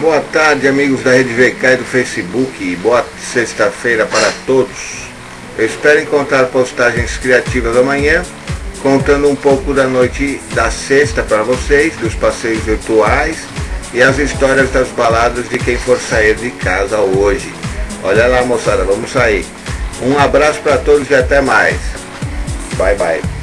Boa tarde, amigos da Rede VK e do Facebook. Boa sexta-feira para todos. Eu espero encontrar postagens criativas amanhã, contando um pouco da noite da sexta para vocês, dos passeios virtuais e as histórias das baladas de quem for sair de casa hoje. Olha lá, moçada, vamos sair. Um abraço para todos e até mais. Bye, bye.